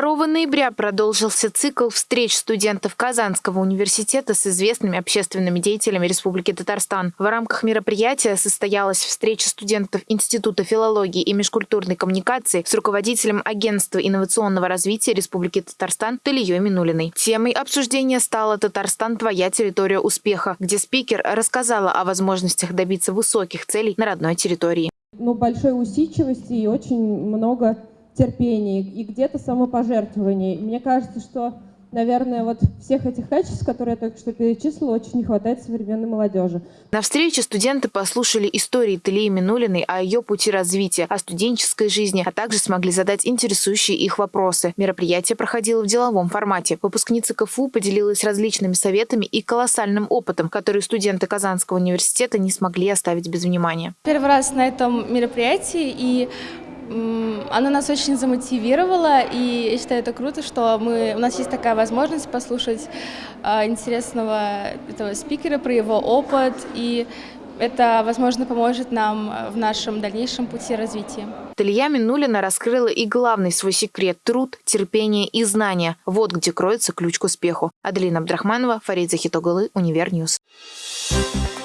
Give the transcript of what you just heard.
2 ноября продолжился цикл встреч студентов Казанского университета с известными общественными деятелями Республики Татарстан. В рамках мероприятия состоялась встреча студентов Института филологии и межкультурной коммуникации с руководителем Агентства инновационного развития Республики Татарстан Талией Минулиной. Темой обсуждения стала «Татарстан. Твоя территория успеха», где спикер рассказала о возможностях добиться высоких целей на родной территории. Ну, большой усидчивости и очень много терпения и где-то самопожертвования. Мне кажется, что, наверное, вот всех этих качеств, которые я только что перечислила, очень не хватает современной молодежи. На встрече студенты послушали истории Талии Минулиной о ее пути развития, о студенческой жизни, а также смогли задать интересующие их вопросы. Мероприятие проходило в деловом формате. Выпускница КФУ поделилась различными советами и колоссальным опытом, который студенты Казанского университета не смогли оставить без внимания. Первый раз на этом мероприятии, и она нас очень замотивировала, и я считаю это круто, что мы, у нас есть такая возможность послушать э, интересного этого спикера про его опыт, и это, возможно, поможет нам в нашем дальнейшем пути развития. Талия Минулина раскрыла и главный свой секрет – труд, терпение и знания. Вот где кроется ключ к успеху. Аделина Абдрахманова, Фарид Захитоглы, Univer News. Thank